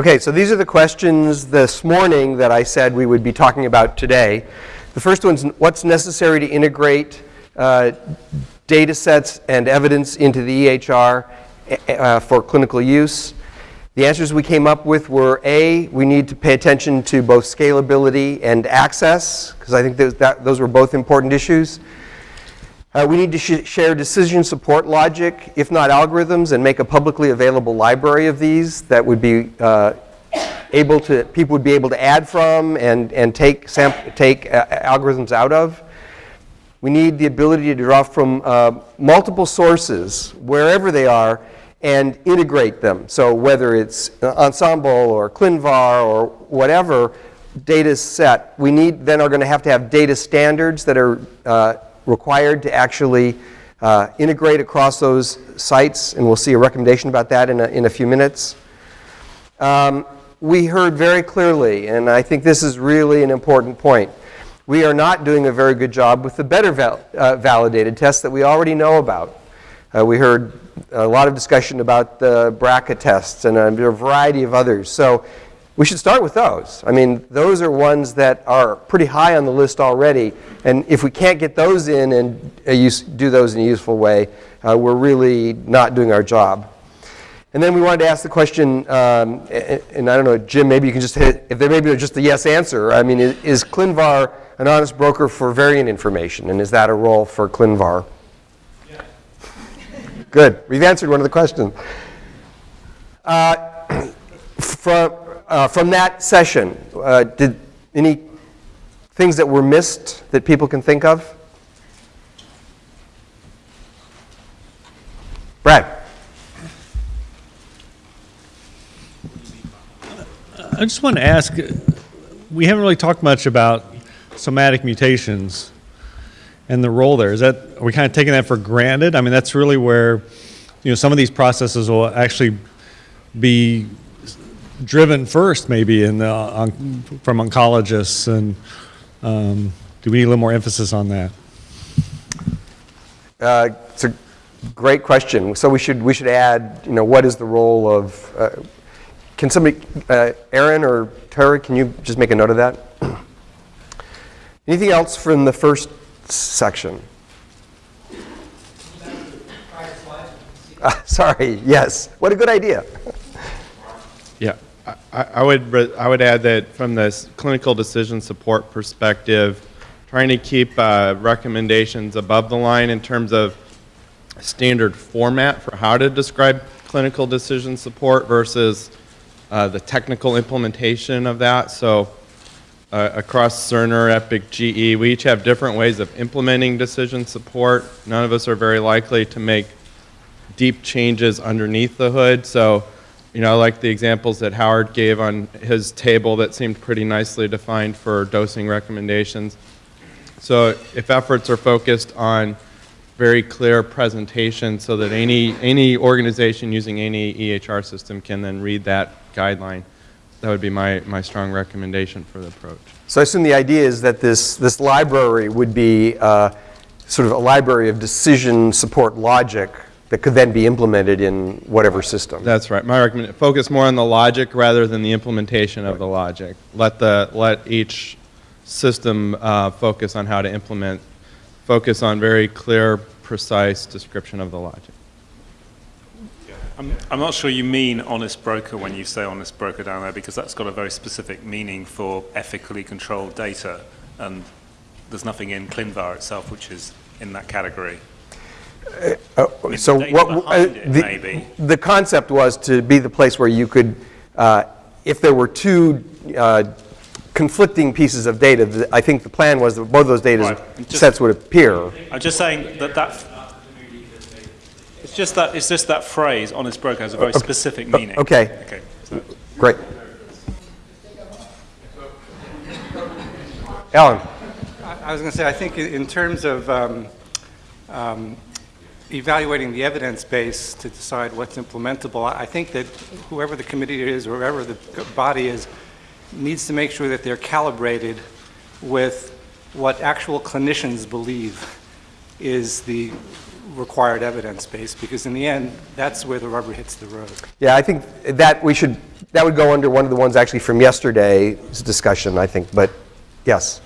Okay, so these are the questions this morning that I said we would be talking about today. The first one's what's necessary to integrate uh, data sets and evidence into the EHR uh, for clinical use. The answers we came up with were A, we need to pay attention to both scalability and access, because I think that, those were both important issues. Uh, we need to sh share decision support logic, if not algorithms, and make a publicly available library of these that would be uh, able to, people would be able to add from and, and take, take uh, algorithms out of. We need the ability to draw from uh, multiple sources, wherever they are, and integrate them. So whether it's Ensembl or ClinVar or whatever data set, we need, then are going to have to have data standards that are uh, required to actually uh, integrate across those sites, and we'll see a recommendation about that in a, in a few minutes. Um, we heard very clearly, and I think this is really an important point, we are not doing a very good job with the better val uh, validated tests that we already know about. Uh, we heard a lot of discussion about the BRCA tests and a variety of others. So we should start with those. I mean, those are ones that are pretty high on the list already. And if we can't get those in and uh, use, do those in a useful way, uh, we're really not doing our job. And then we wanted to ask the question, um, and, and, I don't know, Jim, maybe you can just hit, if there may be just a yes answer. I mean, is, is ClinVar an honest broker for variant information? And is that a role for ClinVar? Yes. Good. We've answered one of the questions. Uh, from, uh, from that session, uh, did any things that were missed that people can think of? Brad. I just want to ask, we haven't really talked much about somatic mutations and the role there. Is that, are we kind of taking that for granted? I mean, that's really where, you know, some of these processes will actually be driven first maybe in the, on, from oncologists and um, do we need a little more emphasis on that? Uh, it's a great question. So we should, we should add, you know, what is the role of, uh, can somebody, uh, Aaron or Terry, can you just make a note of that? Anything else from the first section? sorry, yes. What a good idea. I, I, would I would add that from the clinical decision support perspective, trying to keep uh, recommendations above the line in terms of standard format for how to describe clinical decision support versus uh, the technical implementation of that. So uh, across Cerner, Epic, GE, we each have different ways of implementing decision support. None of us are very likely to make deep changes underneath the hood. So you know, I like the examples that Howard gave on his table that seemed pretty nicely defined for dosing recommendations. So if efforts are focused on very clear presentation so that any, any organization using any EHR system can then read that guideline, that would be my, my strong recommendation for the approach. So I assume the idea is that this, this library would be uh, sort of a library of decision support logic that could then be implemented in whatever system. That's right. My recommendation, focus more on the logic rather than the implementation of the logic. Let, the, let each system uh, focus on how to implement, focus on very clear, precise description of the logic. I'm, I'm not sure you mean honest broker when you say honest broker down there because that's got a very specific meaning for ethically controlled data and there's nothing in ClinVar itself which is in that category. Uh, so what, uh, the, the, concept was to be the place where you could, uh, if there were two uh, conflicting pieces of data, I think the plan was that both those data right. sets would appear. I'm just saying that that, it's just that, it's just that phrase, honest broker, has a very specific meaning. Okay. Okay. So. Great. Alan. I was going to say, I think in terms of um, um, evaluating the evidence base to decide what's implementable, I think that whoever the committee is or whoever the body is needs to make sure that they're calibrated with what actual clinicians believe is the required evidence base, because in the end, that's where the rubber hits the road. Yeah, I think that we should, that would go under one of the ones actually from yesterday's discussion, I think, but yes.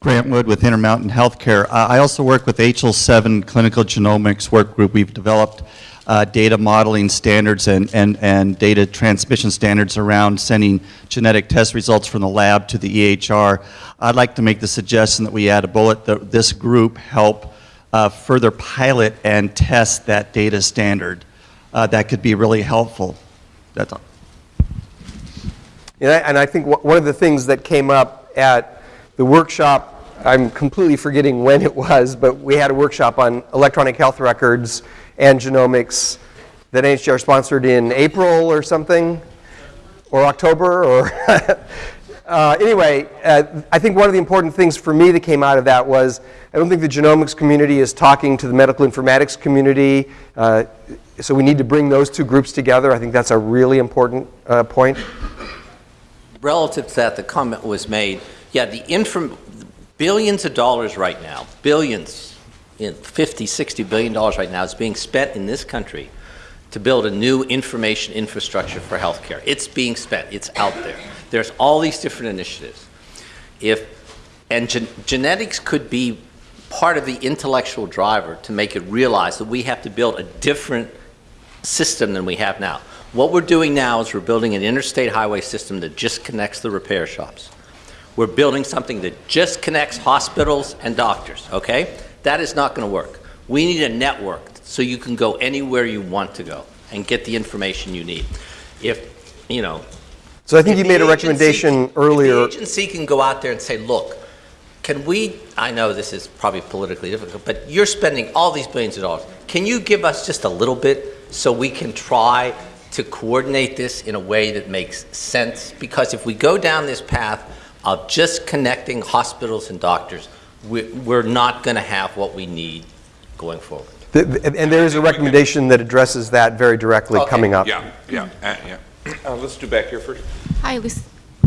Grant Wood with Intermountain Healthcare. Uh, I also work with HL7 Clinical Genomics Work Group. We've developed uh, data modeling standards and, and, and data transmission standards around sending genetic test results from the lab to the EHR. I'd like to make the suggestion that we add a bullet that this group help uh, further pilot and test that data standard. Uh, that could be really helpful. That's all. Yeah, and I think one of the things that came up at the workshop, I'm completely forgetting when it was, but we had a workshop on electronic health records and genomics that NHGR sponsored in April or something, or October, or uh, anyway, uh, I think one of the important things for me that came out of that was I don't think the genomics community is talking to the medical informatics community, uh, so we need to bring those two groups together. I think that's a really important uh, point. relative to that, the comment was made, yeah, the billions of dollars right now, billions, in 50, 60 billion dollars right now is being spent in this country to build a new information infrastructure for healthcare. It's being spent, it's out there. There's all these different initiatives. If, and gen- genetics could be part of the intellectual driver to make it realize that we have to build a different system than we have now. What we're doing now is we're building an interstate highway system that just connects the repair shops. We're building something that just connects hospitals and doctors, okay? That is not going to work. We need a network so you can go anywhere you want to go and get the information you need. If, you know, So I think you made a recommendation agency- earlier. the agency can go out there and say, look, can we, I know this is probably politically difficult, but you're spending all these billions of dollars. Can you give us just a little bit so we can try to coordinate this in a way that makes sense? Because if we go down this path of just connecting hospitals and doctors, we- we're not going to have what we need going forward. Th- th- And there is a recommendation that addresses that very directly Okay. coming up. Yeah, yeah, uh, yeah. Uh, Let's do back here first. Hi, Luc-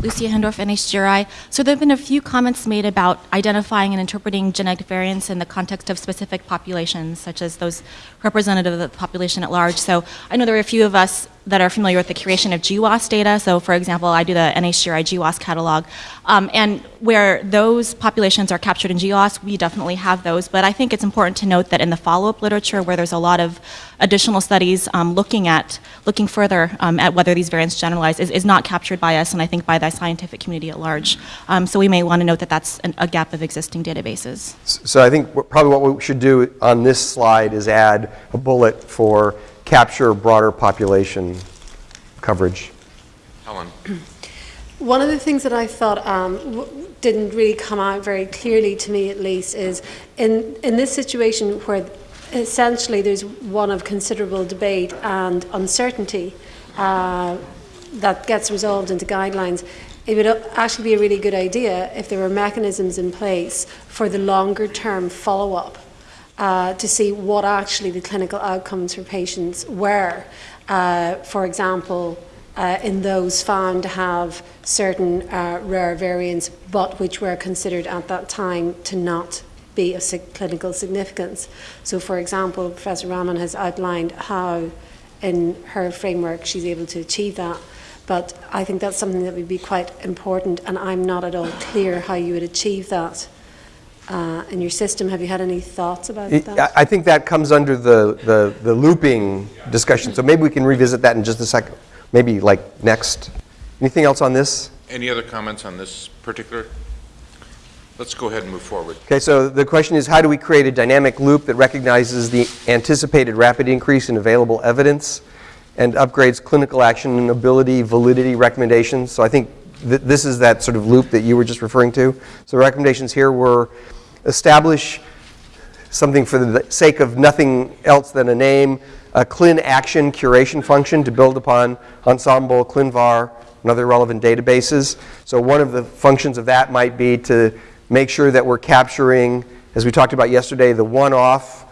Lucia Hindorff, NHGRI. So there have been a few comments made about identifying and interpreting genetic variants in the context of specific populations, such as those representative of the population at large. So I know there are a few of us that are familiar with the curation of GWAS data. So for example, I do the NHGRI GWAS catalog. Um, and where those populations are captured in GWAS, we definitely have those. But I think it's important to note that in the follow-up literature, where there's a lot of additional studies um, looking at, looking further um, at whether these variants generalize, is, is not captured by us, and I think by the scientific community at large. Um, so we may want to note that that's an, a gap of existing databases. So I think probably what we should do on this slide is add a bullet for capture broader population coverage. Helen, One of the things that I thought um, w- didn't really come out very clearly to me, at least, is in, in this situation where essentially there's one of considerable debate and uncertainty uh, that gets resolved into guidelines. It would actually be a really good idea if there were mechanisms in place for the longer term follow up uh, to see what actually the clinical outcomes for patients were. Uh, for example, uh, in those found to have certain uh, rare variants, but which were considered at that time to not be of sig- clinical significance. So, for example, Professor Rahman has outlined how, in her framework, she's able to achieve that. But I think that's something that would be quite important, and I'm not at all clear how you would achieve that uh, in your system. Have you had any thoughts about I that? I think that comes under the, the the looping discussion, so maybe we can revisit that in just a second, maybe like next. Anything else on this? any other comments on this particular? Let's go ahead and move forward. Okay, so the question is, how do we create a dynamic loop that recognizes the anticipated rapid increase in available evidence and upgrades clinical action and ability validity recommendations? So I think th- this is that sort of loop that you were just referring to. So recommendations here were establish something for the sake of nothing else than a name, a CLIN action curation function to build upon Ensembl, ClinVar, and other relevant databases. So one of the functions of that might be to make sure that we're capturing, as we talked about yesterday, the one-off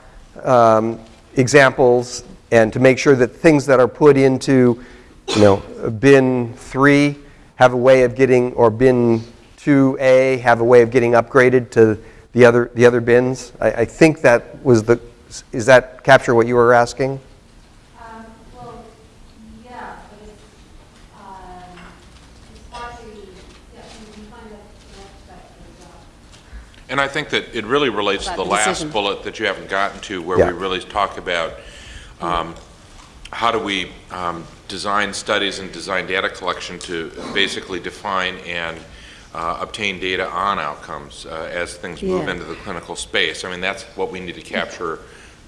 um, examples, and to make sure that things that are put into, you know, bin three have a way of getting, or bin 2A have a way of getting upgraded to the other, the other bins? I, I think that was the, is that capture what you were asking? Um, well, yeah, but it's, um, it's largely, yeah, you can find that in abstract as well. And I think that it really relates to the the last bullet that you haven't gotten to, where Yeah. we really talk about um, how do we um, design studies and design data collection to basically define and uh, obtain data on outcomes uh, as things move Yeah. into the clinical space. I mean, that's what we need to capture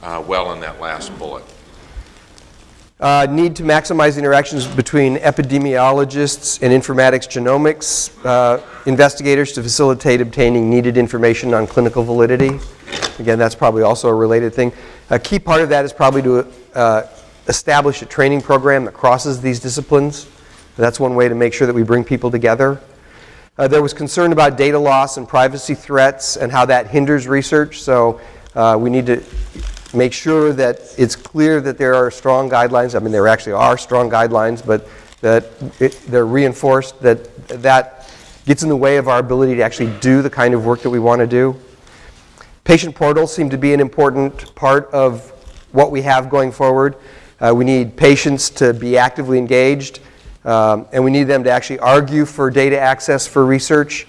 uh, well in that last bullet. Uh, Need to maximize interactions between epidemiologists and informatics genomics uh, investigators to facilitate obtaining needed information on clinical validity. Again, that's probably also a related thing. A key part of that is probably to uh, establish a training program that crosses these disciplines. That's one way to make sure that we bring people together. Uh, There was concern about data loss and privacy threats and how that hinders research, so uh, we need to make sure that it's clear that there are strong guidelines. I mean, there actually are strong guidelines, but that it- they're reinforced, that that gets in the way of our ability to actually do the kind of work that we want to do. Patient portals seem to be an important part of what we have going forward. Uh, we need patients to be actively engaged, um, and we need them to actually argue for data access for research.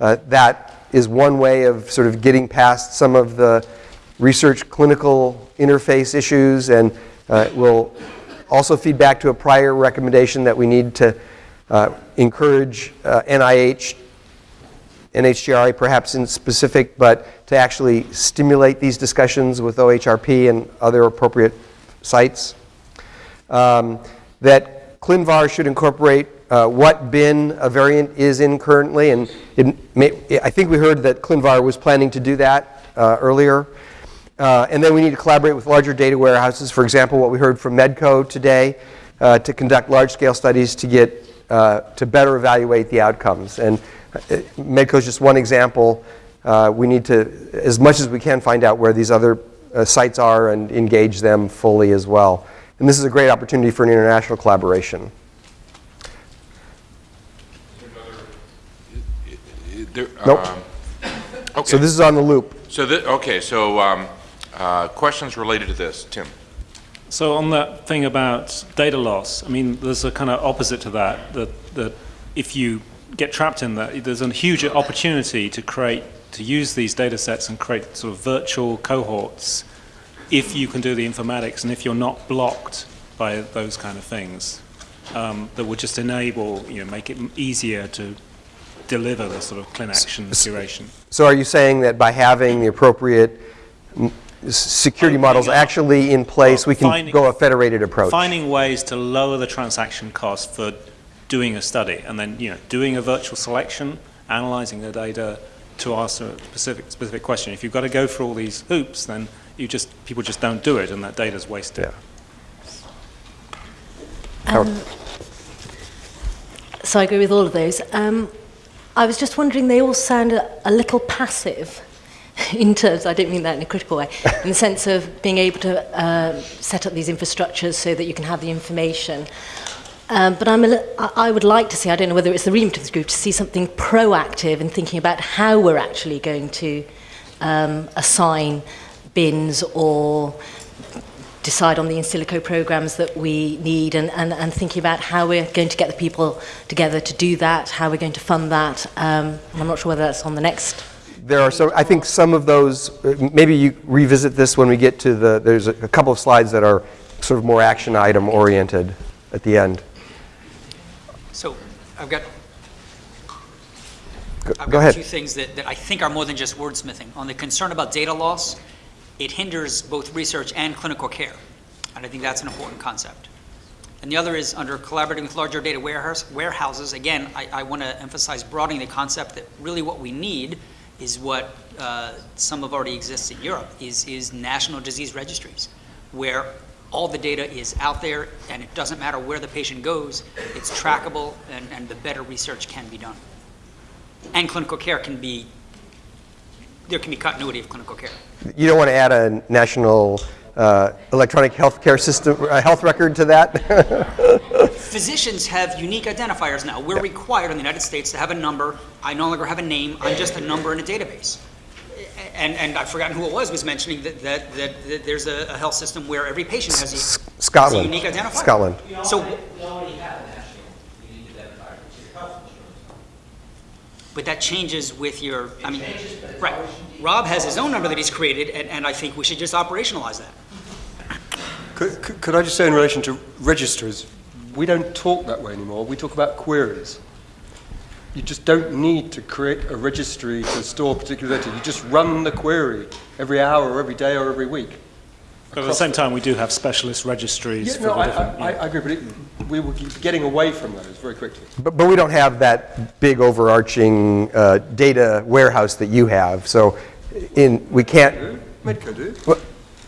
Uh, that is one way of sort of getting past some of the research clinical interface issues, and uh, will also feed back to a prior recommendation that we need to uh, encourage uh, NIH NHGRI perhaps in specific, but to actually stimulate these discussions with OHRP and other appropriate sites. Um, That ClinVar should incorporate uh, what bin a variant is in currently, and may, I think we heard that ClinVar was planning to do that uh, earlier. Uh, And then we need to collaborate with larger data warehouses, for example, what we heard from Medco today, uh, to conduct large-scale studies to get, uh, to better evaluate the outcomes. And uh, Medco is just one example. We need to, as much as we can, find out where these other sites are and engage them fully as well. And this is a great opportunity for an international collaboration. There- Nope. um, So this is on the loop. so, thi- okay, so um, uh, questions related to this, Tim? So on that thing about data loss, I mean, there's a kind of opposite to that, that, that if you get trapped in that, there's a huge opportunity to create, to use these data sets and create sort of virtual cohorts if you can do the informatics and if you're not blocked by those kind of things, um, that would just enable, you know, make it easier to deliver the sort of clin action curation. So are you saying that by having the appropriate mm, security models actually in place, we can Finding- go a federated approach? Finding ways to lower the transaction cost for doing a study, and then, you know, doing a virtual selection, analyzing the data to answer a specific, specific question. If you've got to go through all these hoops, then you just, people just don't do it, and that data's wasted. Yeah. Um, so I agree with all of those. Um, I was just wondering, they all sound a, a little passive in terms, I don't mean that in a critical way, in the sense of being able to uh, set up these infrastructures so that you can have the information. Um, but I'm a li- I I would like to see, I don't know whether it's the remit of this group, to see something proactive in thinking about how we're actually going to um, assign bins or decide on the in silico programs that we need and, and, and thinking about how we're going to get the people together to do that, how we're going to fund that. Um, I'm not sure whether that's on the next. There are some, I think some of those, uh, maybe you revisit this when we get to the, there's a a couple of slides that are sort of more action item oriented at the end. So I've got, Go- I've Go got ahead. two things that, that I think are more than just wordsmithing. On the concern about data loss, it hinders both research and clinical care. And I think that's an important concept. And the other is under collaborating with larger data warehouse, warehouses. Again, I, I want to emphasize broadening the concept that really what we need is what uh, some of already exists in Europe, is, is national disease registries, where all the data is out there and it doesn't matter where the patient goes, it's trackable and, and the better research can be done. And clinical care can be, there can be continuity of clinical care. You don't want to add a national uh, electronic healthcare system, uh, health record to that? Physicians have unique identifiers now. We're required in the United States to have a number. I no longer have a name. I'm just a number in a database. And, and I've forgotten who it was, was mentioning that, that, that, that there's a, a health system where every patient has a, has a Scotland. unique identifier. Scotland. So, We already have a national unique identifier, it's your health insurance. But that changes with your, I mean, right. Rob has his own number that he's created, and, and I think we should just operationalize that. Could, could- could I just say in relation to registers, we don't talk that way anymore, we talk about queries. You just don't need to create a registry to store particular data, you just run the query every hour or every day or every week. But at the same time, we do have specialist registries Yeah, for no, the I, different. I, I agree, but it, we were getting away from those very quickly. But, but we don't have that big overarching uh, data warehouse that you have. So in, we can't, Medco do. Well,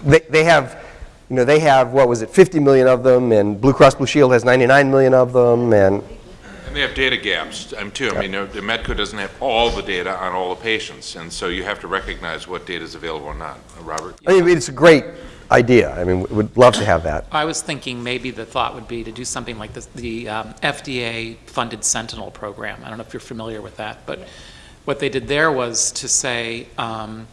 They, they have, you know, they have, what was it, 50 million of them, and Blue Cross Blue Shield has 99 million of them, and, And they have data gaps, um, too. I mean, uh, the Medco doesn't have all the data on all the patients, and so you have to recognize what data is available or not. Uh, Robert? I mean, it's a great idea. I mean, we'd love to have that. I was thinking maybe the thought would be to do something like this, the um, FDA-funded Sentinel program. I don't know if you're familiar with that, but what they did there was to say, um,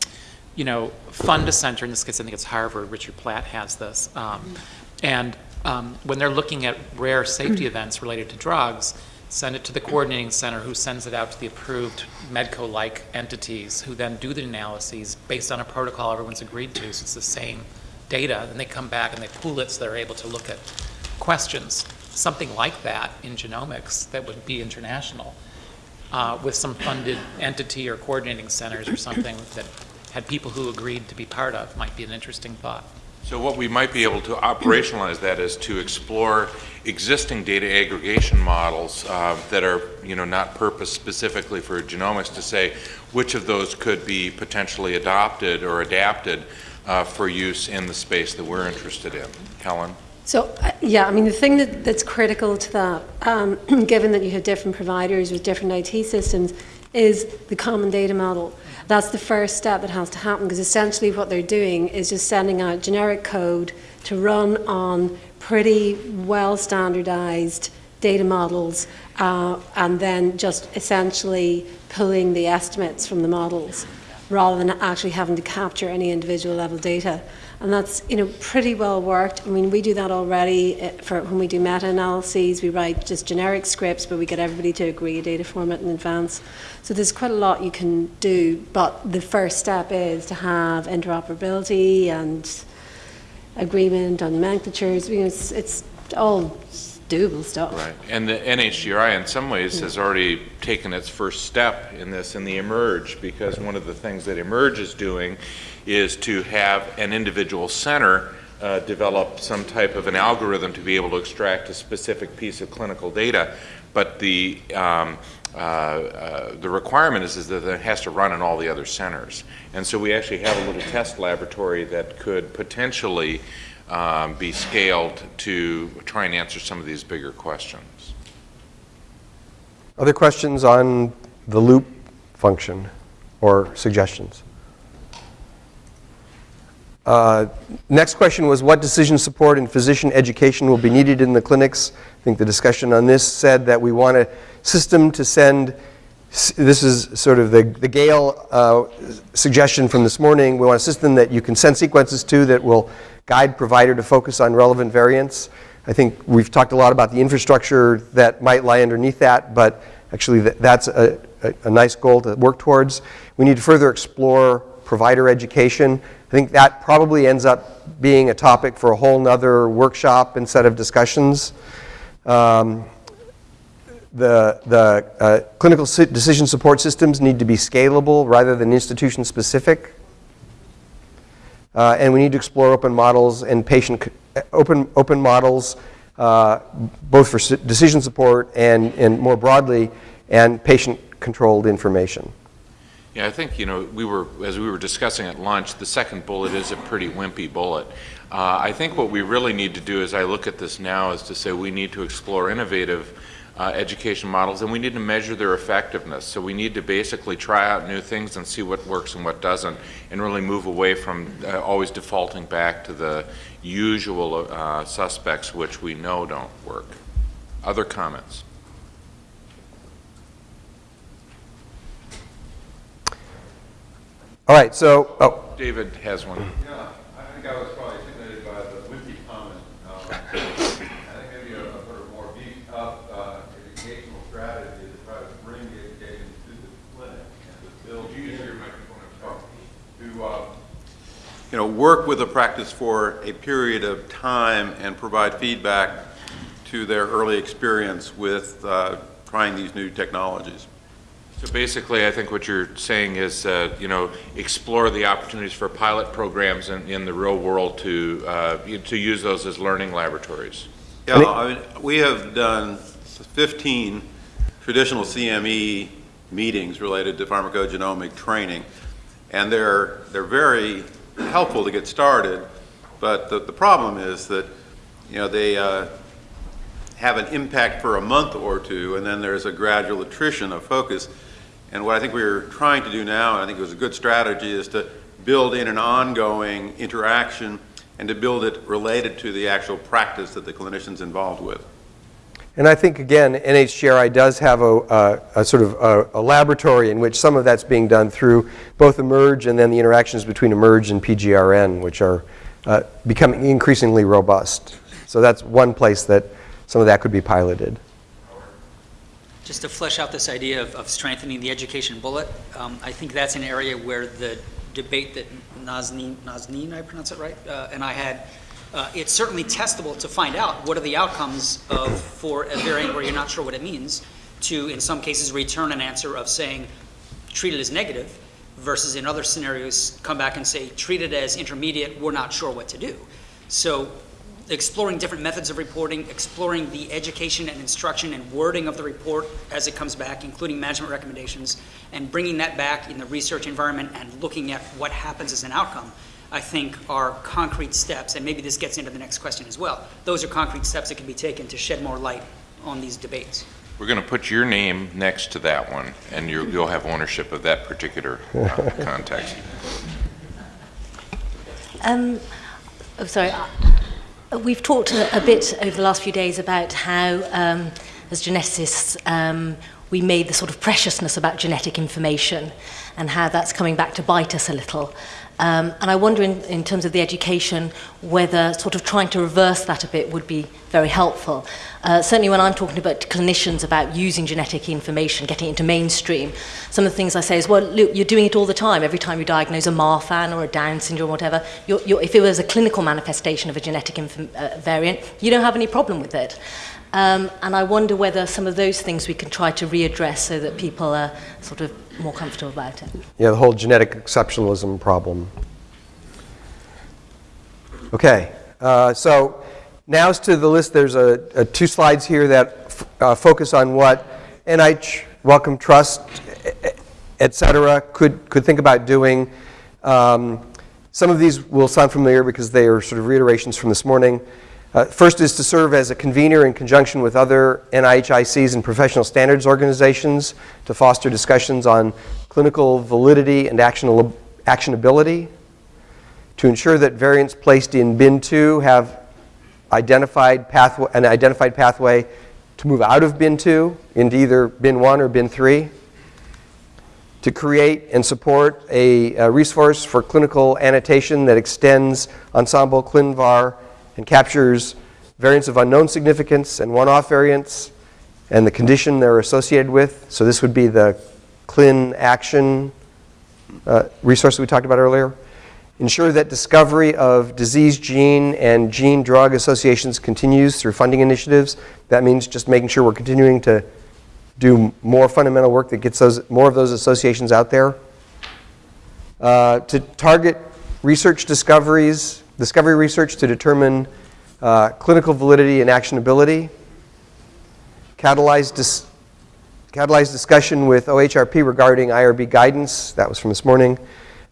you know, fund a center, in this case, I think it's Harvard, Richard Platt has this, um, and um, when they're looking at rare safety events related to drugs, send it to the coordinating center, who sends it out to the approved Medco-like entities, who then do the analyses based on a protocol everyone's agreed to, so it's the same data, and they come back and they pool it so they're able to look at questions. Something like that in genomics that would be international, uh, with some funded entity or coordinating centers or something that had people who agreed to be part of, might be an interesting thought. So what we might be able to operationalize that is to explore existing data aggregation models uh, that are, you know, not purposed specifically for genomics to say which of those could be potentially adopted or adapted uh, for use in the space that we're interested in. Helen? So, uh, yeah, I mean, the thing that, that's critical to that, um, given that you have different providers with different IT systems, is the common data model. That's the first step that has to happen because essentially what they're doing is just sending out generic code to run on pretty well standardized data models uh, and then just essentially pulling the estimates from the models rather than actually having to capture any individual level data. And that's you know pretty well worked. I mean, we do that already uh, for when we do meta-analyses. We write just generic scripts, but we get everybody to agree a data format in advance. So there's quite a lot you can do. But the first step is to have interoperability and agreement on nomenclatures. You know, it's, it's all doable stuff. Right. And the NHGRI in some ways has already taken its first step in this in the eMERGE because one of the things that eMERGE is doing is to have an individual center uh, develop some type of an algorithm to be able to extract a specific piece of clinical data. But the, um, uh, uh, the requirement is, is that it has to run in all the other centers. And so we actually have a little test laboratory that could potentially um, be scaled to try and answer some of these bigger questions. Other questions on the loop function or suggestions? Uh, Next question was what decision support and physician education will be needed in the clinics? I think the discussion on this said that we want a system to send, this is sort of the the Gale uh, suggestion from this morning, we want a system that you can send sequences to that will guide provider to focus on relevant variants. I think we've talked a lot about the infrastructure that might lie underneath that, but actually th- that's a, a, a nice goal to work towards. We need to further explore provider education. I think that probably ends up being a topic for a whole nother workshop and set of discussions. Um, the the uh, clinical decision support systems need to be scalable rather than institution specific. Uh, and we need to explore open models and patient, open, open models, uh, both for decision support and, and more broadly, and patient-controlled information. Yeah, I think, you know, we were, as we were discussing at lunch, the second bullet is a pretty wimpy bullet. Uh, I think what we really need to do as I look at this now is to say we need to explore innovative uh, education models and we need to measure their effectiveness. So we need to basically try out new things and see what works and what doesn't and really move away from uh, always defaulting back to the usual uh, suspects which we know don't work. Other comments? All right, so, oh, David has one. Yeah, I think I was probably intimidated by the wimpy comment. Um, I think maybe a a sort of more beefed up uh, educational strategy to try to bring the education to the clinic and to build. Use your microphone. To, uh, you know, work with a practice for a period of time and provide feedback to their early experience with uh, trying these new technologies. So basically, I think what you're saying is, uh, you know, explore the opportunities for pilot programs in, in the real world to, uh, to use those as learning laboratories. Yeah, I mean, we have done 15 traditional CME meetings related to pharmacogenomic training, and they're, they're very helpful to get started, but the, the problem is that, you know, they uh, have an impact for a month or two, and then there's a gradual attrition of focus. And what I think we're trying to do now, and I think it was a good strategy, is to build in an ongoing interaction and to build it related to the actual practice that the clinician's involved with. And I think, again, NHGRI does have a, a, a sort of a, a laboratory in which some of that's being done through both eMERGE and then the interactions between eMERGE and PGRN, which are uh, becoming increasingly robust. So that's one place that some of that could be piloted. Just to flesh out this idea of, of strengthening the education bullet, um, I think that's an area where the debate that Nazneen, Nazneen, I pronounce it right, uh, and I had, uh, it's certainly testable to find out what are the outcomes of, for a variant where you're not sure what it means, to, in some cases, return an answer of saying, treat it as negative, versus in other scenarios, come back and say, treat it as intermediate, we're not sure what to do. So exploring different methods of reporting, exploring the education and instruction and wording of the report as it comes back, including management recommendations, and bringing that back in the research environment and looking at what happens as an outcome, I think are concrete steps, and maybe this gets into the next question as well. Those are concrete steps that can be taken to shed more light on these debates. We're going to put your name next to that one, and you'll, you'll have ownership of that particular uh, context. Um, oh, sorry. Uh, We've talked a, a bit over the last few days about how, um, as geneticists, um, we made the sort of preciousness about genetic information and how that's coming back to bite us a little. Um, and I wonder, in, in terms of the education, whether sort of trying to reverse that a bit would be very helpful. Uh, certainly, when I'm talking about clinicians about using genetic information, getting into mainstream, some of the things I say is, well, look, you're doing it all the time. Every time you diagnose a Marfan or a Down syndrome or whatever, you're, you're, if it was a clinical manifestation of a genetic uh, variant, you don't have any problem with it. Um, and I wonder whether some of those things we can try to readdress so that people are sort of more comfortable about it. Yeah, the whole genetic exceptionalism problem. Okay, uh, so as to the list. There's a, a two slides here that uh, focus on what NIH, Wellcome Trust, et cetera, could, could think about doing. Um, some of these will sound familiar because they are sort of reiterations from this morning. Uh, first is to serve as a convener in conjunction with other NIHICs and professional standards organizations to foster discussions on clinical validity and actionability, to ensure that variants placed in bin 2 have identified pathway, an identified pathway to move out of bin 2 into either bin 1 or bin 3, to create and support a, a resource for clinical annotation that extends Ensembl ClinVar and captures variants of unknown significance and one-off variants and the condition they're associated with. So this would be the Clin Action uh, resource we talked about earlier. Ensure that discovery of disease gene and gene drug associations continues through funding initiatives. That means just making sure we're continuing to do more fundamental work that gets those, more of those associations out there. Uh, to target research discoveries, discovery research to determine uh, clinical validity and actionability. Catalyze, dis- discussion with OHRP regarding IRB guidance. That was from this morning.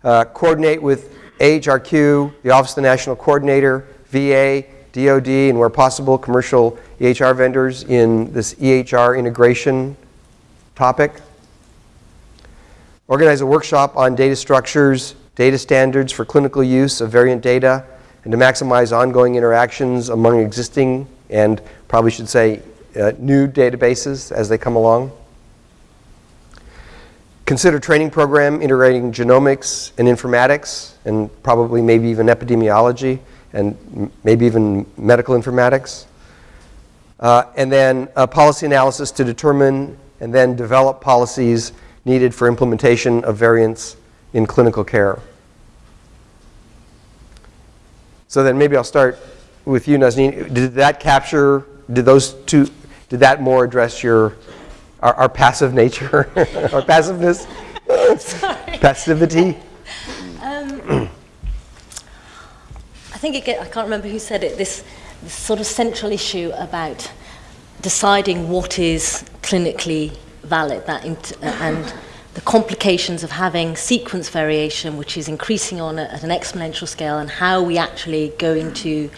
Uh, coordinate with AHRQ, the Office of the National Coordinator, VA, DoD, and where possible, commercial EHR vendors in this EHR integration topic. Organize a workshop on data structures, data standards for clinical use of variant data, and to maximize ongoing interactions among existing and probably should say uh, new databases as they come along. consider training program integrating genomics and informatics, and probably maybe even epidemiology, and maybe even medical informatics. Uh, and then a policy analysis to determine and then develop policies needed for implementation of variants in clinical care. So then maybe I'll start with you, Nazneen. Did that capture, did those two, did that more address your, our, our passive nature, our passiveness? Passivity? Um, I think it get, I can't remember who said it, this, this sort of central issue about deciding what is clinically valid that uh, and the complications of having sequence variation, which is increasing on a, at an exponential scale, and how we actually going to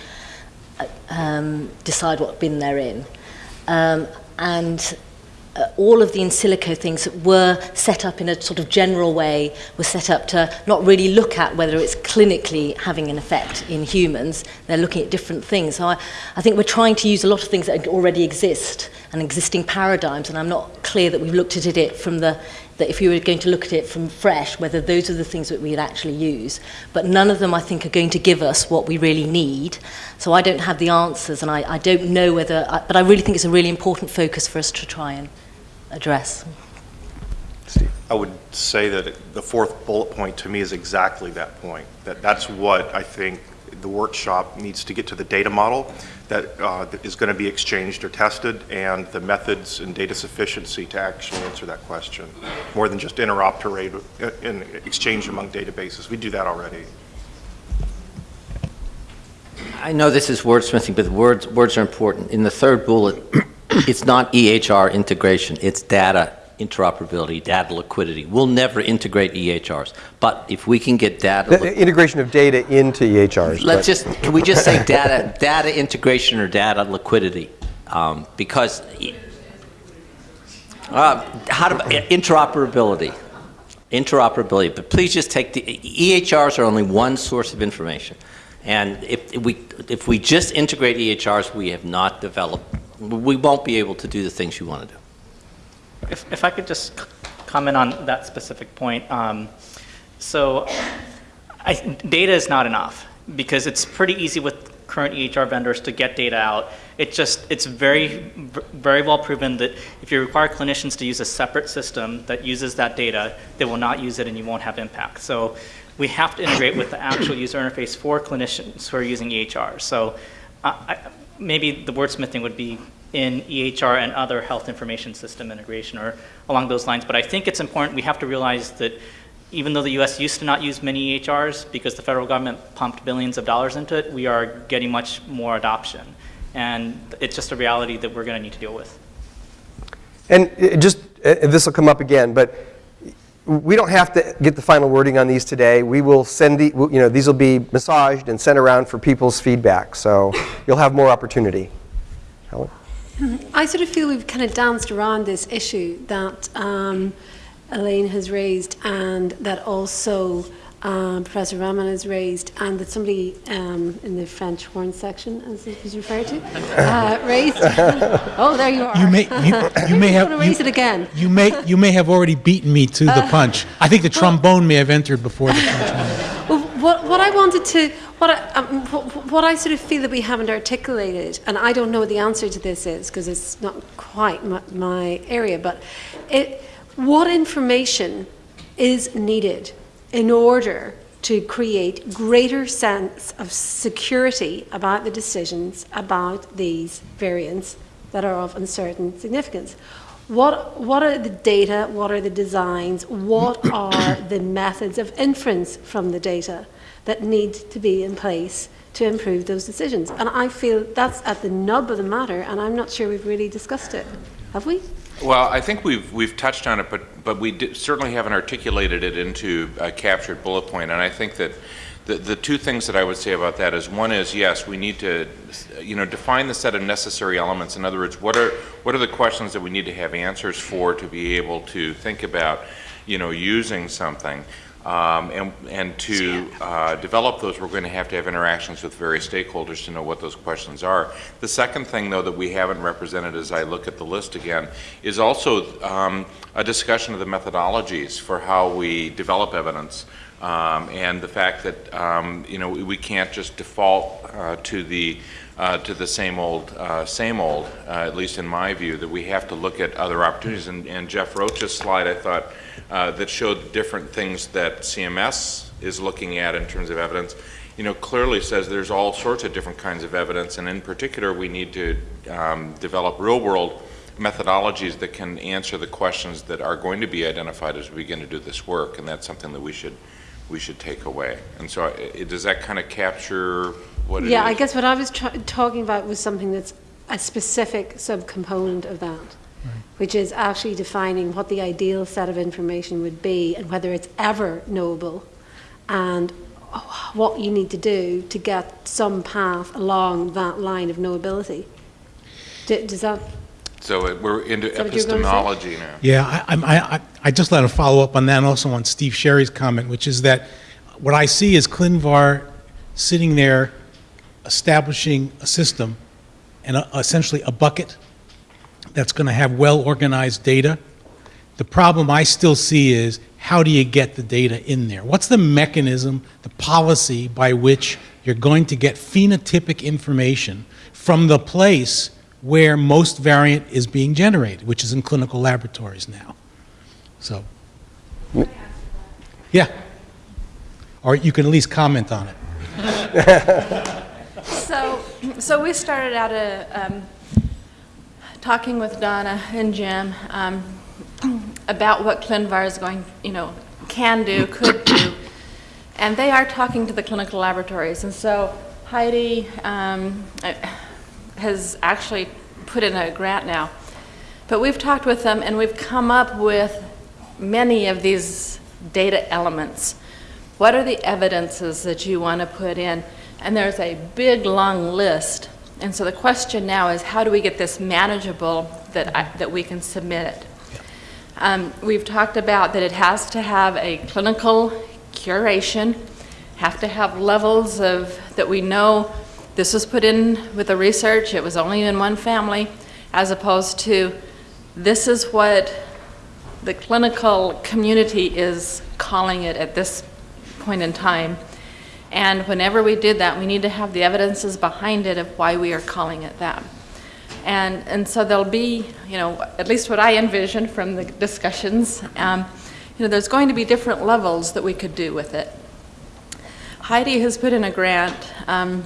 uh, um, decide what bin they're in. Um, and uh, all of the in silico things that were set up in a sort of general way were set up to not really look at whether it's clinically having an effect in humans. They're looking at different things. So I, I think we're trying to use a lot of things that already exist and existing paradigms, and I'm not clear that we've looked at it from the that if you were going to look at it from fresh, whether those are the things that we'd actually use. But none of them, I think, are going to give us what we really need. So I don't have the answers, and I, I don't know whether, I, but I really think it's a really important focus for us to try and address. Steve. I would say that the fourth bullet point to me is exactly that point. That that's what I think the workshop needs to get to the data model that uh, that is going to be exchanged or tested and the methods and data sufficiency to actually answer that question. More than just interoperate uh, in exchange among databases. We do that already. I know this is wordsmithing, but words, words are important. In the third bullet, it's not EHR integration, it's data interoperability, data liquidity. We'll never integrate EHRs, but if we can get data... The- integration of data into EHRs. Let's just, can we just say data, data integration or data liquidity? Um, Because, uh, how to, interoperability, interoperability, but please just take the, EHRs are only one source of information. And if we, if we just integrate EHRs, we have not developed, we won't be able to do the things you want to do. If, if I could just comment on that specific point. Um, so I, data is not enough because it's pretty easy with current EHR vendors to get data out. It just, it's very, very well proven that if you require clinicians to use a separate system that uses that data, they will not use it and you won't have impact. So we have to integrate with the actual user interface for clinicians who are using EHR. So uh, I, maybe the wordsmithing would be in EHR and other health information system integration or along those lines. But I think it's important, we have to realize that even though the US used to not use many EHRs because the federal government pumped billions of dollars into it, we are getting much more adoption. And it's just a reality that we're going to need to deal with. And it just, uh, this will come up again, but we don't have to get the final wording on these today. We will send the, you know, these will be massaged and sent around for people's feedback. So you'll have more opportunity. Helen? I sort of feel we've kind of danced around this issue that um, Elaine has raised and that also um, Professor Rahman has raised and that somebody um, in the French horn section, as it was referred to, uh, raised. oh, there you are. You may, you, you may have. raise you, it again. You may, you may have already beaten me to the punch. I think the trombone may have entered before the punch. What, I wanted to, what I, um, what, what I sort of feel that we haven't articulated, and I don't know what the answer to this is because it's not quite my, my area, but it, what information is needed in order to create greater sense of security about the decisions about these variants that are of uncertain significance. What, what are the data? What are the designs? What are the methods of inference from the data that need to be in place to improve those decisions? And I feel that's at the nub of the matter, and I'm not sure we've really discussed it. Have we? Well, I think we've, we've touched on it, but, but we di- certainly haven't articulated it into a captured bullet point. And I think that the, the two things that I would say about that is, one is, yes, we need to, you know, define the set of necessary elements. In other words, what are, what are the questions that we need to have answers for to be able to think about, you know, using something? Um, And, and to uh, develop those, we're going to have to have interactions with various stakeholders to know what those questions are. The second thing, though, that we haven't represented as I look at the list again, is also um, a discussion of the methodologies for how we develop evidence. Um, and the fact that, um, you know, we we can't just default uh, to the, uh, to the same old, uh, same old, uh, at least in my view, that we have to look at other opportunities. And, and Jeff Roche's slide, I thought, uh, that showed different things that CMS is looking at in terms of evidence, you know, clearly says there's all sorts of different kinds of evidence, and in particular, we need to um, develop real-world methodologies that can answer the questions that are going to be identified as we begin to do this work, and that's something that we should we should take away. And so, uh, does that kind of capture what it is? Yeah, I guess what I was talking about was something that's a specific subcomponent of that, which is actually defining what the ideal set of information would be and whether it's ever knowable, and what you need to do to get some path along that line of knowability. D- Does that? So we're into Is that what you were gonna say? epistemology now. Yeah, I, I'm- I, I, I just let to follow up on that and also on Steve Sherry's comment, which is that what I see is Clinvar sitting there establishing a system and a- essentially a bucket that's going to have well-organized data. The problem I still see is how do you get the data in there? What's the mechanism, the policy by which you're going to get phenotypic information from the place where most variant is being generated, which is in clinical laboratories now? So, yeah. Or you can at least comment on it. So, so we started out a, um, talking with Donna and Jim um, about what ClinVar is going, you know, can do, could do, and they are talking to the clinical laboratories. And so Heidi um, uh, has actually put in a grant now, but we've talked with them and we've come up with many of these data elements. What are the evidences that you want to put in? And there's a big, long list. And so the question now is, how do we get this manageable that, I, that we can submit it? Um, we've talked about that it has to have a clinical curation, have to have levels of, that we know this was put in with the research, it was only in one family, as opposed to this is what the clinical community is calling it at this point in time. And whenever we did that, we need to have the evidences behind it of why we are calling it that. And, and so there'll be, you know, at least what I envision from the discussions, um, you know, there's going to be different levels that we could do with it. Heidi has put in a grant um,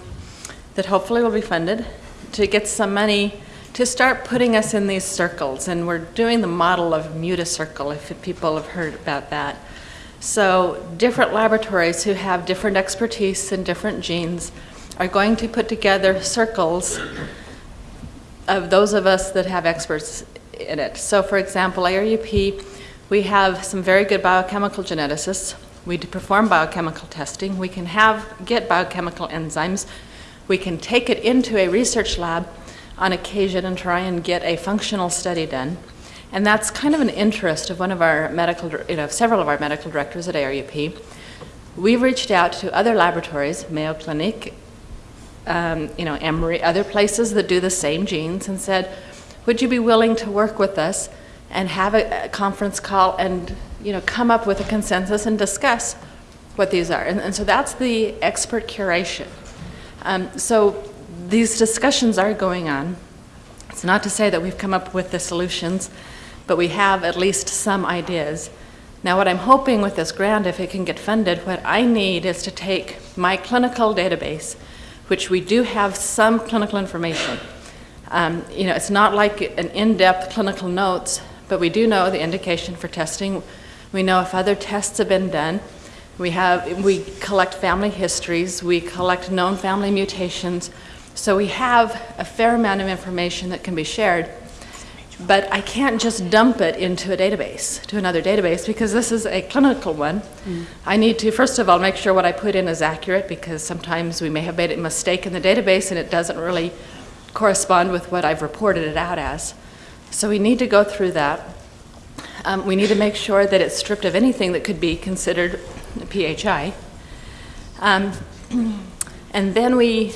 that hopefully will be funded to get some money to start putting us in these circles. And we're doing the model of MUTA circle, if people have heard about that. So different laboratories who have different expertise and different genes are going to put together circles of those of us that have experts in it. So for example, ARUP, we have some very good biochemical geneticists. We perform biochemical testing. We can have, get biochemical enzymes. We can take it into a research lab on occasion and try and get a functional study done. And that's kind of an interest of one of our medical, you know, several of our medical directors at ARUP. We've reached out to other laboratories, Mayo Clinic, um, you know, Emory, other places that do the same genes, and said, would you be willing to work with us and have a, a conference call and, you know, come up with a consensus and discuss what these are? And, and so that's the expert curation. Um, so these discussions are going on. It's not to say that we've come up with the solutions, but we have at least some ideas. Now, what I'm hoping with this grant, if it can get funded, what I need is to take my clinical database, which we do have some clinical information. Um, you know, it's not like an in-depth clinical notes, but we do know the indication for testing. We know if other tests have been done. We have, we collect family histories. We collect known family mutations. So we have a fair amount of information that can be shared. But I can't just dump it into a database, to another database, because this is a clinical one. Mm. I need to, first of all, make sure what I put in is accurate, because sometimes we may have made a mistake in the database and it doesn't really correspond with what I've reported it out as. So we need to go through that. Um, we need to make sure that it's stripped of anything that could be considered PHI. Um, and then we,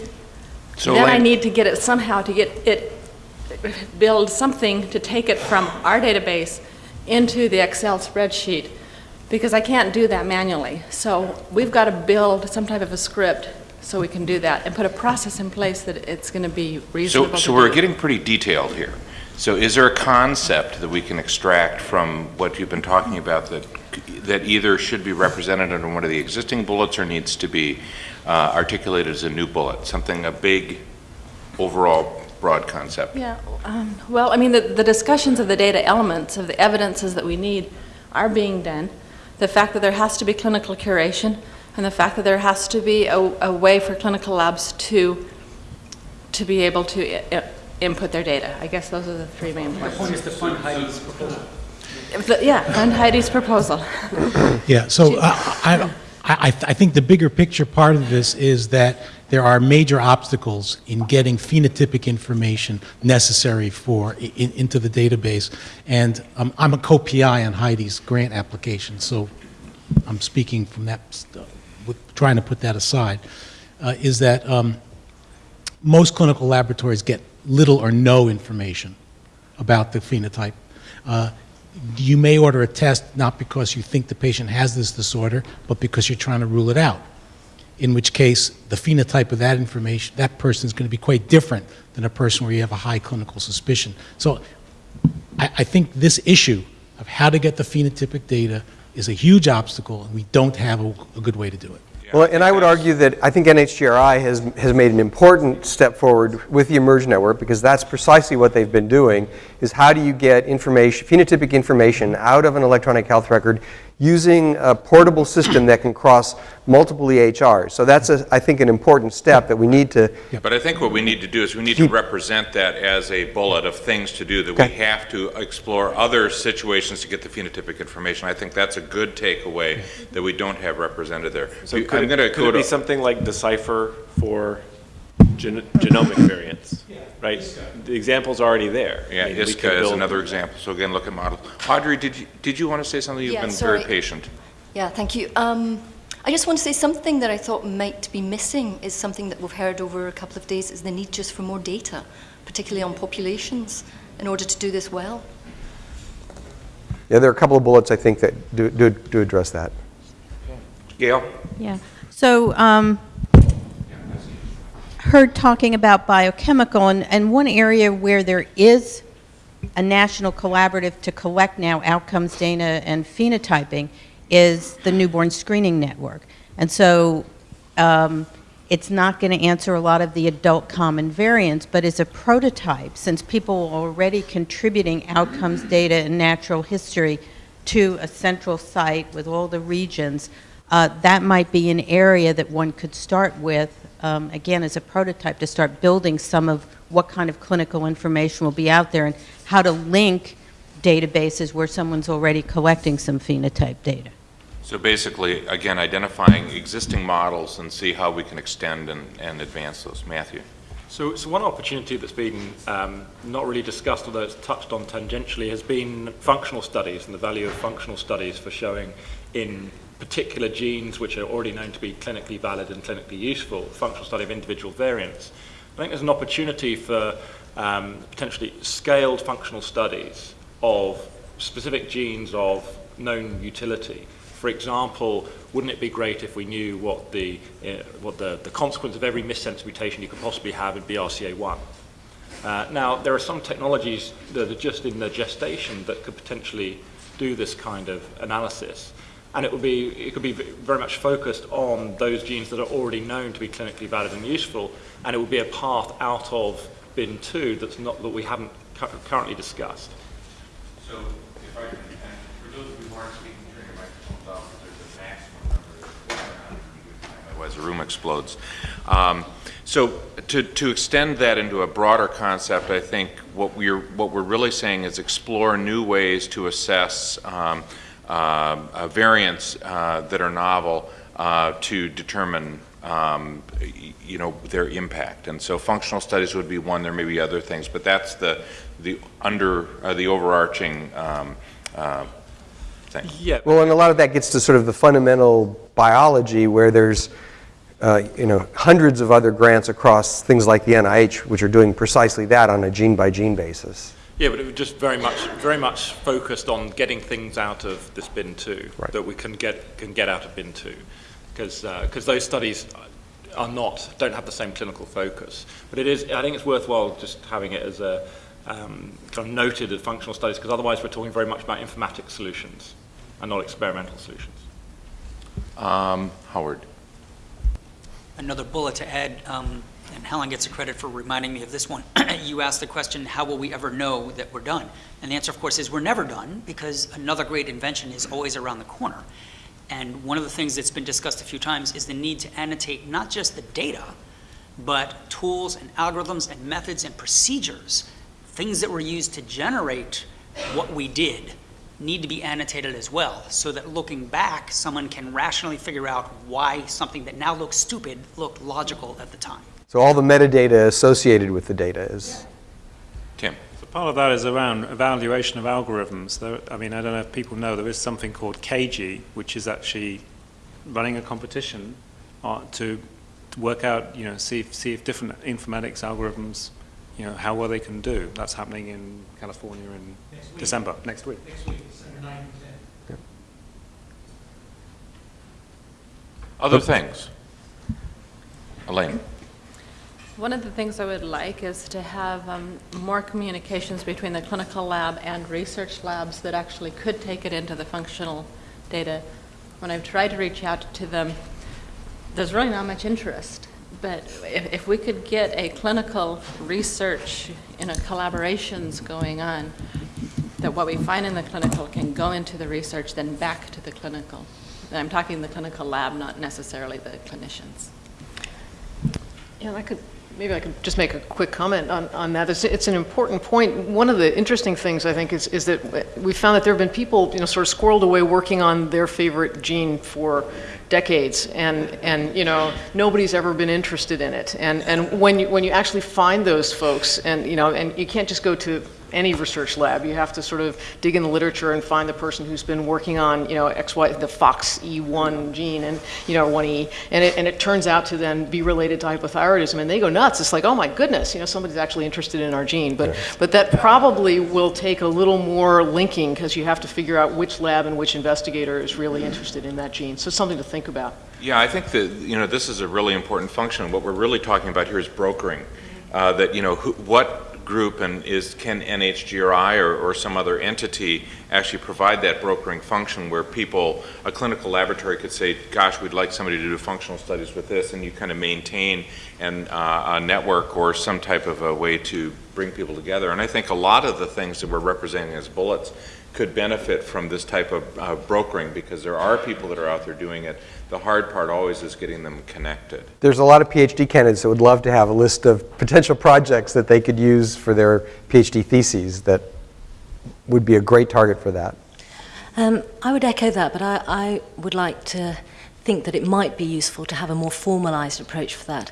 So then I Elaine- need to get it somehow to get it, build something to take it from our database into the Excel spreadsheet because I can't do that manually. So we've got to build some type of a script so we can do that and put a process in place that it's going to be reasonable So, so we're do. getting pretty detailed here. So is there a concept that we can extract from what you've been talking about that, that either should be represented under one of the existing bullets or needs to be uh, articulated as a new bullet? Something, a big, overall, broad concept? Yeah, um, well, I mean, the, the discussions of the data elements, of the evidences that we need are being done. The fact that there has to be clinical curation, and the fact that there has to be a, a way for clinical labs to, to be able to i- i- input their data. I guess those are the three main The points. point is to fund Heidi's proposal. The- Yeah, fund Heidi's proposal. Yeah, so uh, I, I, I I think the bigger picture part of this is that there are major obstacles in getting phenotypic information necessary for, in- into the database. And um, I'm a co-PI on Heidi's grant application, so I'm speaking from that, with- trying to put that aside, uh, is that um, most clinical laboratories get little or no information about the phenotype. Uh, You may order a test not because you think the patient has this disorder, but because you're trying to rule it out. In which case, the phenotype of that information, that person is going to be quite different than a person where you have a high clinical suspicion. So I, I think this issue of how to get the phenotypic data is a huge obstacle, and we don't have a, a good way to do it. Well, and I would argue that I think NHGRI has, has made an important step forward with the eMERGE network because that's precisely what they've been doing, is how do you get information, phenotypic information out of an electronic health record using a portable system that can cross multiple EHRs. So that's, a, I think, an important step that we need to Yeah. But I think what we need to do is we need to represent that as a bullet of things to do, that we have to explore other situations to get the phenotypic information. I think that's a good takeaway that we don't have represented there. So You- could I'm it, gonna could it be something like Decipher for gen- genomic variants? Right? The example's already there. I Yeah, mean, we ISCA is build- another example. So again, look at model. Audrey, did you, did you want to say something? You've Yeah, been very sorry. patient. Yeah, thank you. Um, I just want to say something that I thought might be missing is something that we've heard over a couple of days is the need just for more data, particularly on populations, in order to do this well. Yeah, there are a couple of bullets, I think, that do, do, do address that. Gail? Yeah. So, um, heard talking about biochemical, and, and one area where there is a national collaborative to collect now outcomes data and phenotyping is the newborn screening network. And so, um, it's not going to answer a lot of the adult common variants, but as a prototype, since people are already contributing outcomes data and natural history to a central site with all the regions, uh, that might be an area that one could start with, um, again, as a prototype, to start building some of what kind of clinical information will be out there and how to link databases where someone's already collecting some phenotype data. So basically, again, identifying existing models and see how we can extend and, and advance those. Matthew? So, so one opportunity that's been um, not really discussed, although it's touched on tangentially, has been functional studies and the value of functional studies for showing in particular genes which are already known to be clinically valid and clinically useful, functional study of individual variants. I think there's an opportunity for um, potentially scaled functional studies of specific genes of known utility. For example, wouldn't it be great if we knew what the, uh, what the, the consequence of every missense mutation you could possibly have in BRCA1? Uh, now, there are some technologies that are just in the gestation that could potentially do this kind of analysis. And it would be, it could be very much focused on those genes that are already known to be clinically valid and useful, and it would be a path out of bin 2 that's not, that we haven't cu- currently discussed. So if I can, for those who aren't speaking, turn your microphones off, there's a maximum number of otherwise the room explodes. Um, so to, to extend that into a broader concept, I think what we're, what we're really saying is explore new ways to assess um, uh, uh, variants uh, that are novel uh, to determine um, you know, their impact. And so functional studies would be one, there may be other things, but that's the, the under, uh, the overarching um, uh, Thanks. Yeah. Well, and a lot of that gets to sort of the fundamental biology where there's, uh, you know, hundreds of other grants across things like the NIH, which are doing precisely that on a gene-by-gene basis. Yeah, but it was just very much, very much focused on getting things out of this bin two that we can get can get out of bin two, because because those studies are not don't have the same clinical focus. But it is, I think it's worthwhile just having it as a um, kind of noted as functional studies, because otherwise we're talking very much about informatics solutions and not experimental solutions. Um, Howard. Another bullet to add, um, and Helen gets the credit for reminding me of this one. you asked the question, how will we ever know that we're done? And the answer, of course, is we're never done because another great invention is always around the corner. And one of the things that's been discussed a few times is the need to annotate not just the data, but tools and algorithms and methods and procedures, things that were used to generate what we did need to be annotated as well, so that looking back, someone can rationally figure out why something that now looks stupid looked logical at the time. So all the metadata associated with the data is. Tim. So part of that is around evaluation of algorithms. There, I mean, I don't know if people know, there is something called CAGI, which is actually running a competition uh, to, to work out, you know, see if, see if different informatics algorithms, you know, how well they can do. That's happening in California in December, next week. Next week, December 9 and 10. Other things? Elaine. One of the things I would like is to have um, more communications between the clinical lab and research labs that actually could take it into the functional data. When I've tried to reach out to them, there's really not much interest. But if, if we could get a clinical research, you know, collaborations going on, that what we find in the clinical can go into the research, then back to the clinical. And I'm talking the clinical lab, not necessarily the clinicians. Yeah, I could, maybe I could just make a quick comment on, on that. It's, it's an important point. One of the interesting things, I think, is, is that we found that there have been people, you know, sort of squirreled away working on their favorite gene for decades, and, and you know, nobody's ever been interested in it. And, and when, you, when you actually find those folks, and, you know, and you can't just go to any research lab. You have to sort of dig in the literature and find the person who's been working on, you know, XY, the FOXE1 gene and, you know, 1E. And it, and it turns out to then be related to hypothyroidism. And they go nuts. It's like, oh my goodness, you know, somebody's actually interested in our gene. But, but that probably will take a little more linking because you have to figure out which lab and which investigator is really interested in that gene. So it's something to think about. Yeah, I think that, you know, this is a really important function. What we're really talking about here is brokering. Uh, that, you know, who, what group and is can NHGRI or, or some other entity actually provide that brokering function where people, a clinical laboratory could say, gosh, we'd like somebody to do functional studies with this, and you kind of maintain an, uh, a network or some type of a way to bring people together. And I think a lot of the things that we're representing as bullets could benefit from this type of uh, brokering because there are people that are out there doing it. The hard part always is getting them connected. There's a lot of PhD candidates that would love to have a list of potential projects that they could use for their PhD theses that would be a great target for that. Um, I would echo that, but I, I would like to think that it might be useful to have a more formalized approach for that.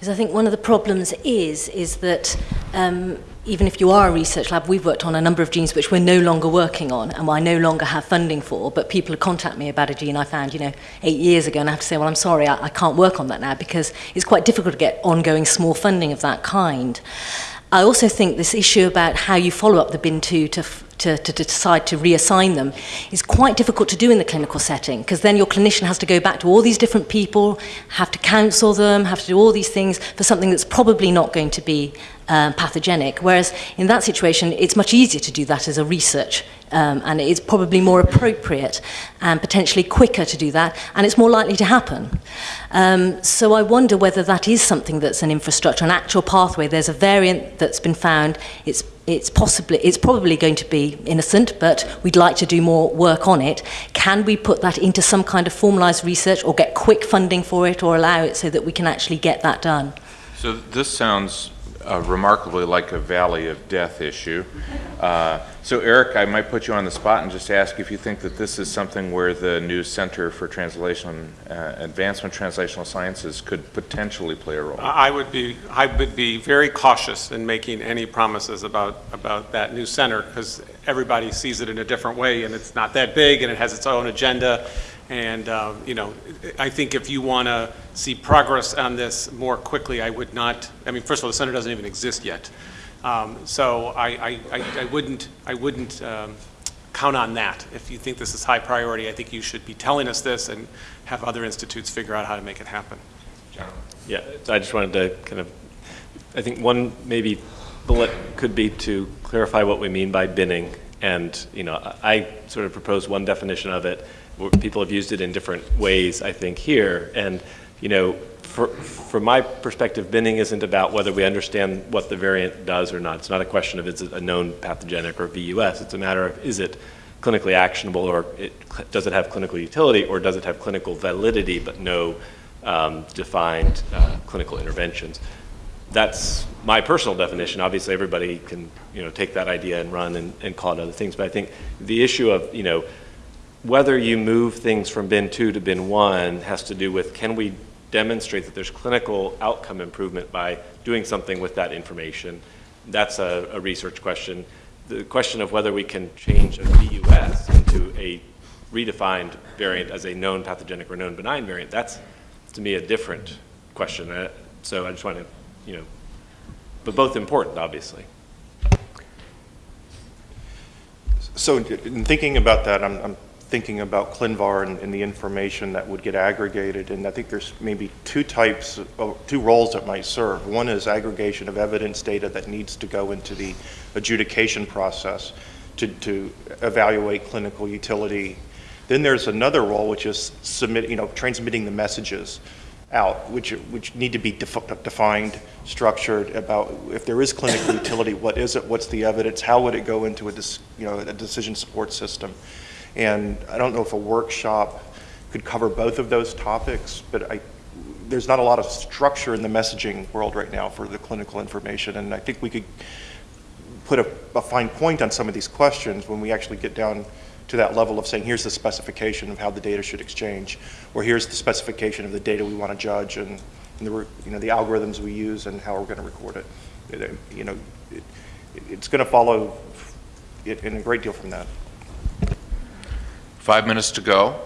Because I think one of the problems is, is that um, even if you are a research lab, we've worked on a number of genes which we're no longer working on and I no longer have funding for, but people contact me about a gene I found, you know, eight years ago, and I have to say, well, I'm sorry, I, I can't work on that now because it's quite difficult to get ongoing small funding of that kind. I also think this issue about how you follow up the bin two to, to, to decide to reassign them is quite difficult to do in the clinical setting because then your clinician has to go back to all these different people, have to counsel them, have to do all these things for something that's probably not going to be um, pathogenic. Whereas in that situation, it's much easier to do that as a research um, and it's probably more appropriate and potentially quicker to do that and it's more likely to happen. Um, so I wonder whether that is something that's an infrastructure, an actual pathway. There's a variant that's been found. It's it's possibly it's probably going to be innocent, but we'd like to do more work on it. Can we put that into some kind of formalized research or get quick funding for it or allow it so that we can actually get that done? So this sounds remarkably like a valley of death issue. Uh, So Eric, I might put you on the spot and just ask if you think that this is something where the new Center for Translation, uh, Advancement Translational Sciences could potentially play a role. I would be, I would be very cautious in making any promises about, about that new center, because everybody sees it in a different way, and it's not that big, and it has its own agenda. And, uh, you know, I think if you want to see progress on this more quickly, I would not, I mean, first of all, the center doesn't even exist yet. Um, So I, I, I I wouldn't, I wouldn't um, count on that. If you think this is high priority, I think you should be telling us this and have other institutes figure out how to make it happen. Yeah, I just wanted to kind of, I think one maybe bullet could be to clarify what we mean by binning. And, you know, I I sort of propose one definition of it. People have used it in different ways, I think, here. And, you know, for, from my perspective, binning isn't about whether we understand what the variant does or not. It's not a question of is it a known pathogenic or VUS. It's a matter of is it clinically actionable or it, does it have clinical utility or does it have clinical validity but no um, defined uh, clinical interventions. That's my personal definition. Obviously, everybody can you know take that idea and run and, and call it other things. But I think the issue of you know whether you move things from bin two to bin one has to do with can we demonstrate that there's clinical outcome improvement by doing something with that information. That's a, a research question. The question of whether we can change a VUS into a redefined variant as a known pathogenic or known benign variant, that's to me a different question. Uh, so I just want to, you know, but both important, obviously. So in thinking about that, I'm, I'm thinking about ClinVar and, and the information that would get aggregated, and I think there's maybe two types, of, oh, two roles that might serve. One is aggregation of evidence data that needs to go into the adjudication process to, to evaluate clinical utility. Then there's another role, which is submit, you know, transmitting the messages out, which, which need to be defi defined, structured about if there is clinical utility, what is it, what's the evidence, how would it go into a, you know, a decision support system. And I don't know if a workshop could cover both of those topics, but I, there's not a lot of structure in the messaging world right now for the clinical information, and I think we could put a, a fine point on some of these questions when we actually get down to that level of saying, here's the specification of how the data should exchange, or here's the specification of the data we want to judge, and, and the, you know, the algorithms we use and how we're going to record it. it you know, it, it's going to follow it in a great deal from that. Five minutes to go.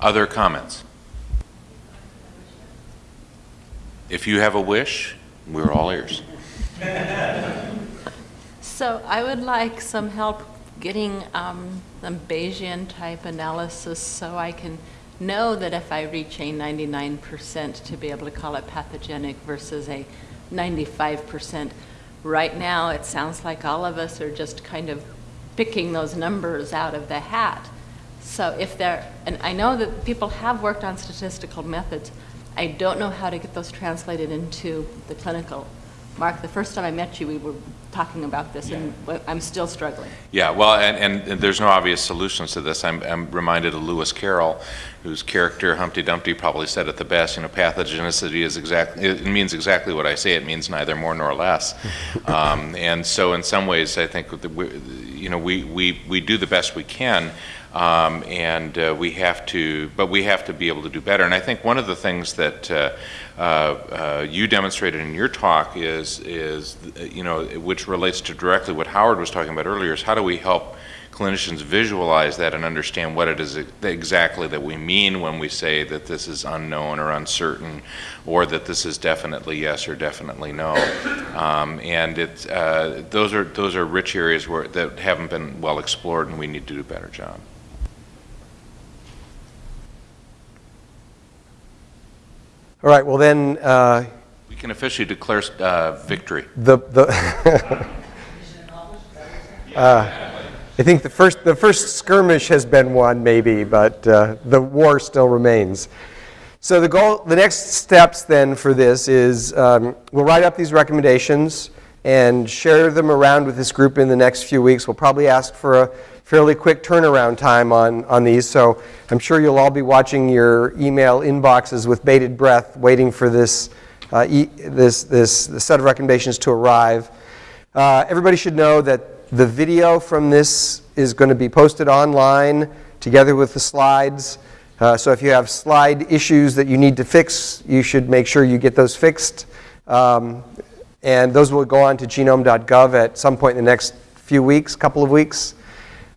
Other comments? If you have a wish, we're all ears. So I would like some help getting um, some Bayesian type analysis so I can know that if I reach a 99% to be able to call it pathogenic versus a 95%. Right now, it sounds like all of us are just kind of picking those numbers out of the hat. So if there, and I know that people have worked on statistical methods, I don't know how to get those translated into the clinical. Mark, the first time I met you, we were talking about this, and I'm still struggling. Yeah, well, and, and, and there's no obvious solutions to this. I'm, I'm reminded of Lewis Carroll, whose character Humpty Dumpty probably said it the best. You know, pathogenicity is exactly it means exactly what I say. It means neither more nor less. um, and so, in some ways, I think that we, you know we, we we do the best we can. Um, and uh, we have to, but we have to be able to do better. And I think one of the things that uh, uh, uh you demonstrated in your talk is, is, you know, which relates to directly what Howard was talking about earlier, is how do we help clinicians visualize that and understand what it is exactly that we mean when we say that this is unknown or uncertain, or that this is definitely yes or definitely no. Um, and it's, uh, those are those are rich areas where that haven't been well explored, and we need to do a better job. All right, well then. Uh, we can officially declare uh, victory. The, the uh, I think the first, the first skirmish has been won, maybe, but uh, the war still remains. So the goal, the next steps then for this is um, we'll write up these recommendations and share them around with this group in the next few weeks. We'll probably ask for a fairly quick turnaround time on, on these. So I'm sure you'll all be watching your email inboxes with bated breath, waiting for this uh, e- this, this, this set of recommendations to arrive. Uh, Everybody should know that the video from this is going to be posted online together with the slides. Uh, So if you have slide issues that you need to fix, you should make sure you get those fixed. Um, And those will go on to genome.gov at some point in the next few weeks, couple of weeks.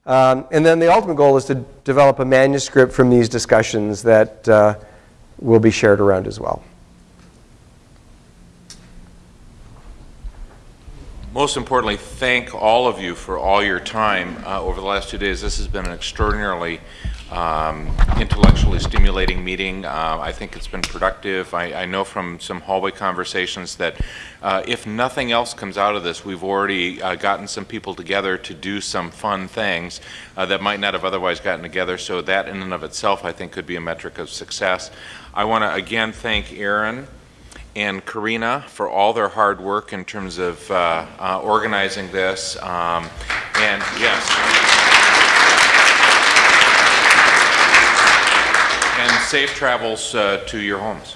Um, And then the ultimate goal is to develop a manuscript from these discussions that uh, will be shared around as well. Most importantly, thank all of you for all your time uh, over the last two days. This has been an extraordinarily um, intellectually stimulating meeting. Uh, I think it's been productive. I, I know from some hallway conversations that uh, if nothing else comes out of this, we've already uh, gotten some people together to do some fun things uh, that might not have otherwise gotten together. So that in and of itself, I think, could be a metric of success. I want to again thank Aaron and Karina for all their hard work in terms of uh, uh, organizing this. Um, and yes. And safe travels uh, to your homes.